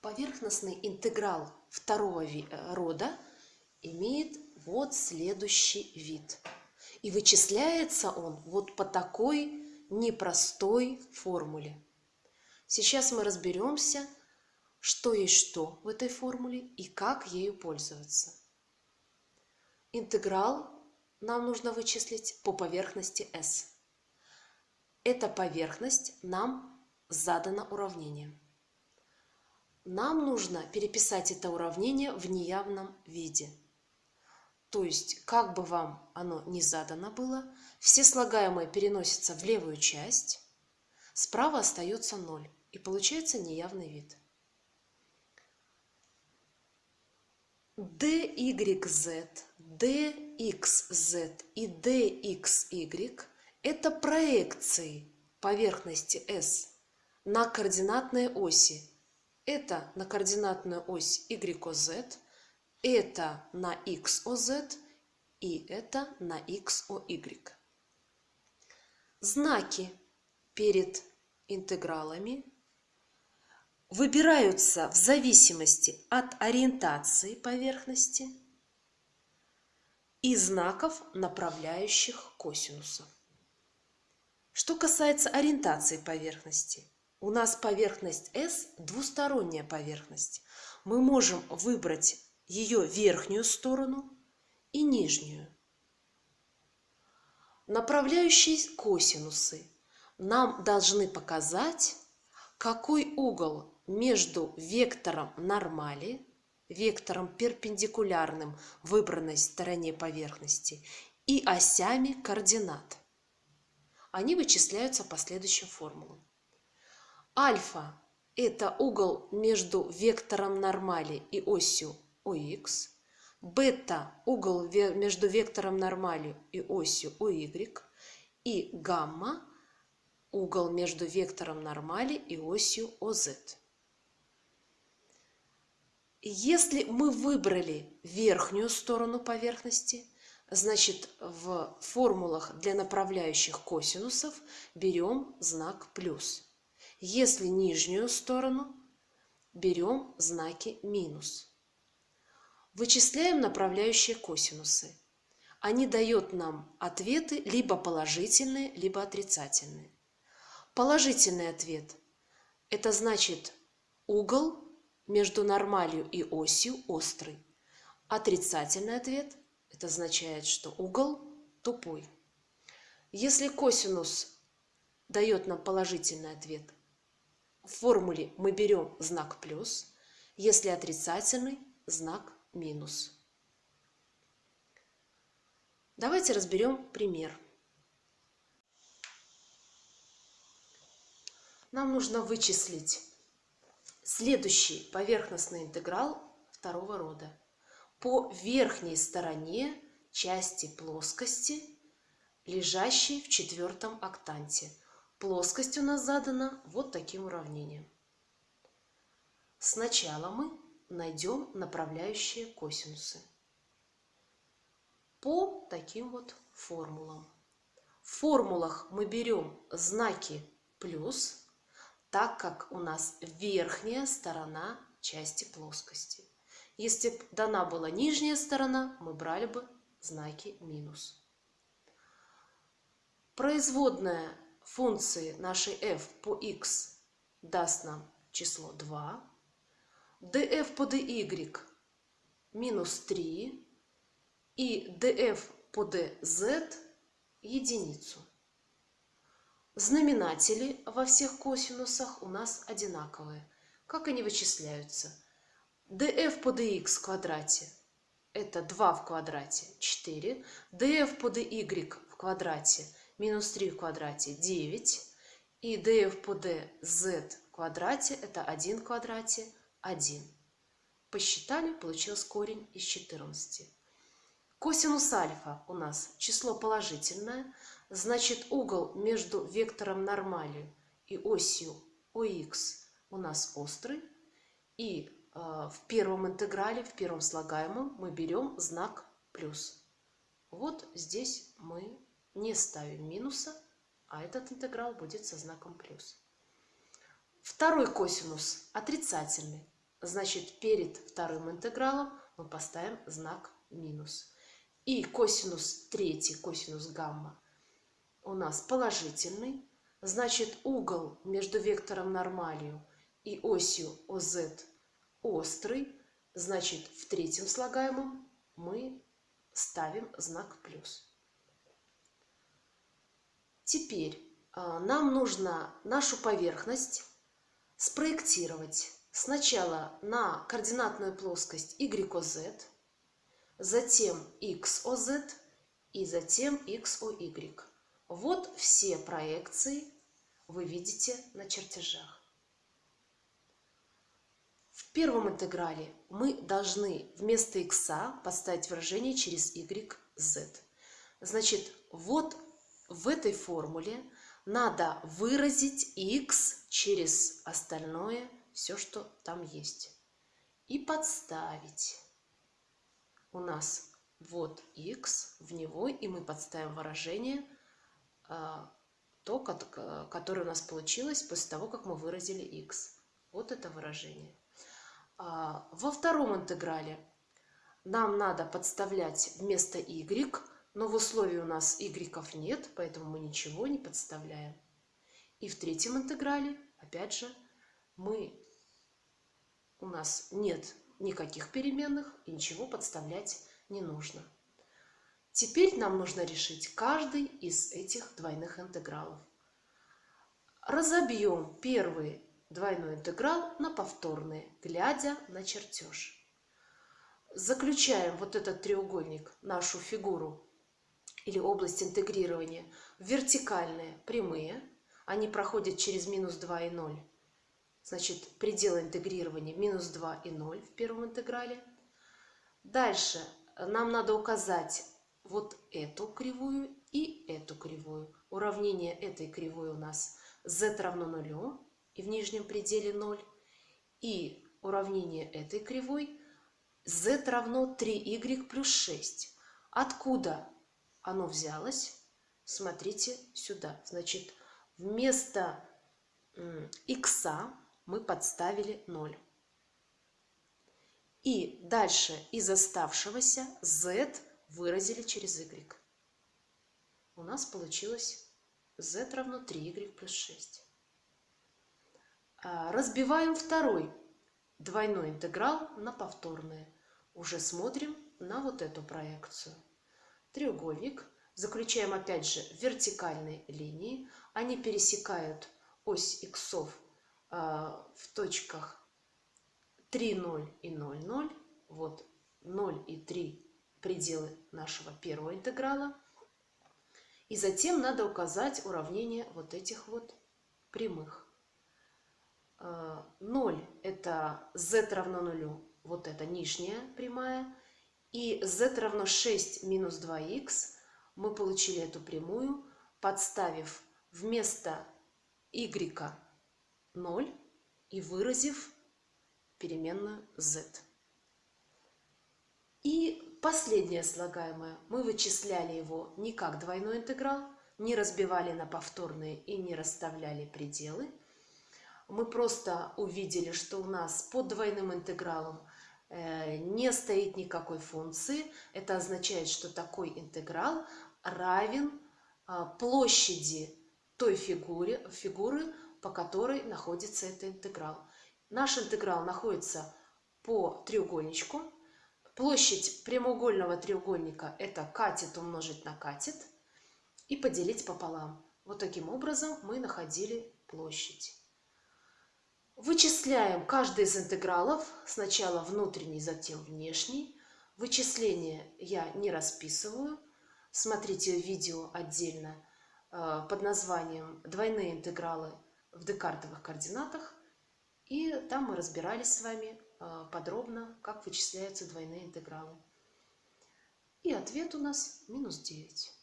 Поверхностный интеграл второго э, рода имеет вот следующий вид. И вычисляется он вот по такой непростой формуле. Сейчас мы разберемся, что есть что в этой формуле и как ею пользоваться. Интеграл нам нужно вычислить по поверхности S. Эта поверхность нам задана уравнением. Нам нужно переписать это уравнение в неявном виде. То есть, как бы вам оно ни задано было, все слагаемые переносятся в левую часть, справа остается 0, и получается неявный вид. dyz, dxz и dxy – это проекции поверхности S на координатные оси. Это на координатную ось YOZ, это на XOZ и это на XOY. Знаки перед интегралами выбираются в зависимости от ориентации поверхности и знаков, направляющих косинусов. Что касается ориентации поверхности, у нас поверхность S двусторонняя поверхность. Мы можем выбрать ее верхнюю сторону и нижнюю. Направляющие косинусы нам должны показать, какой угол между вектором нормали, вектором перпендикулярным выбранной стороне поверхности, и осями координат. Они вычисляются по следующим формулам. Альфа – это угол между вектором нормали и осью ОХ. Бета – угол между вектором нормали и осью ОY. И гамма – угол между вектором нормали и осью ОЗ. Если мы выбрали верхнюю сторону поверхности, значит в формулах для направляющих косинусов берем знак плюс. Если нижнюю сторону, берем знаки минус. Вычисляем направляющие косинусы. Они дают нам ответы либо положительные, либо отрицательные. Положительный ответ – это значит угол между нормалью и осью острый. Отрицательный ответ – это означает, что угол тупой. Если косинус дает нам положительный ответ, в формуле мы берем знак плюс, если отрицательный – знак минус. Давайте разберем пример. Нам нужно вычислить Следующий поверхностный интеграл второго рода. По верхней стороне части плоскости, лежащей в четвертом октанте. Плоскость у нас задана вот таким уравнением. Сначала мы найдем направляющие косинусы по таким вот формулам. В формулах мы берем знаки плюс, так как у нас верхняя сторона части плоскости. Если бы дана была нижняя сторона, мы брали бы знаки минус. Производная функции нашей f по x даст нам число 2, df по dy минус 3 и df по dz единицу. Знаменатели во всех косинусах у нас одинаковые. Как они вычисляются? df по dx в квадрате – это 2 в квадрате – 4. df по dy в квадрате – минус 3 в квадрате – 9. И df по dz в квадрате – это 1 в квадрате – 1. Посчитали, получилось корень из 14. Косинус альфа у нас число положительное – Значит, угол между вектором нормали и осью ОХ у нас острый. И э, в первом интеграле, в первом слагаемом мы берем знак плюс. Вот здесь мы не ставим минуса, а этот интеграл будет со знаком плюс. Второй косинус отрицательный. значит перед вторым интегралом мы поставим знак минус. И косинус третий, косинус гамма у нас положительный, значит угол между вектором нормалью и осью ОЗ острый, значит в третьем слагаемом мы ставим знак плюс. Теперь а, нам нужно нашу поверхность спроектировать сначала на координатную плоскость YOZ, затем XOZ и затем XOY. Вот все проекции вы видите на чертежах. В первом интеграле мы должны вместо x поставить выражение через y, z. Значит, вот в этой формуле надо выразить x через остальное, все, что там есть. И подставить. У нас вот x в него, и мы подставим выражение – а, то, которое у нас получилось после того, как мы выразили x. Вот это выражение. А, во втором интеграле нам надо подставлять вместо y, но в условии у нас y нет, поэтому мы ничего не подставляем. И в третьем интеграле, опять же, мы, у нас нет никаких переменных, и ничего подставлять не нужно. Теперь нам нужно решить каждый из этих двойных интегралов. Разобьем первый двойной интеграл на повторные, глядя на чертеж. Заключаем вот этот треугольник, нашу фигуру или область интегрирования вертикальные прямые. Они проходят через минус 2 и 0. Значит, предел интегрирования минус 2 и 0 в первом интеграле. Дальше нам надо указать вот эту кривую и эту кривую. Уравнение этой кривой у нас z равно нулю и в нижнем пределе 0. И уравнение этой кривой z равно 3y плюс 6. Откуда оно взялось? Смотрите сюда. Значит, вместо x мы подставили 0. И дальше из оставшегося z выразили через y. У нас получилось z равно 3y плюс 6. А, разбиваем второй двойной интеграл на повторные. Уже смотрим на вот эту проекцию. Треугольник. Заключаем опять же вертикальные линии. Они пересекают ось иксов а, в точках 3, 0 и 0, 0. Вот 0 и 3 пределы нашего первого интеграла. И затем надо указать уравнение вот этих вот прямых. 0 э, это z равно нулю, вот это нижняя прямая. И z равно 6 минус 2х мы получили эту прямую, подставив вместо y 0 и выразив переменную z. И последнее слагаемое. Мы вычисляли его не как двойной интеграл, не разбивали на повторные и не расставляли пределы. Мы просто увидели, что у нас под двойным интегралом не стоит никакой функции. Это означает, что такой интеграл равен а, площади той фигуре, фигуры, по которой находится этот интеграл. Наш интеграл находится по треугольничку, Площадь прямоугольного треугольника – это катет умножить на катет и поделить пополам. Вот таким образом мы находили площадь. Вычисляем каждый из интегралов, сначала внутренний, затем внешний. Вычисления я не расписываю. Смотрите видео отдельно э, под названием «Двойные интегралы в декартовых координатах». И там мы разбирались с вами а, подробно, как вычисляются двойные интегралы. И ответ у нас минус 9.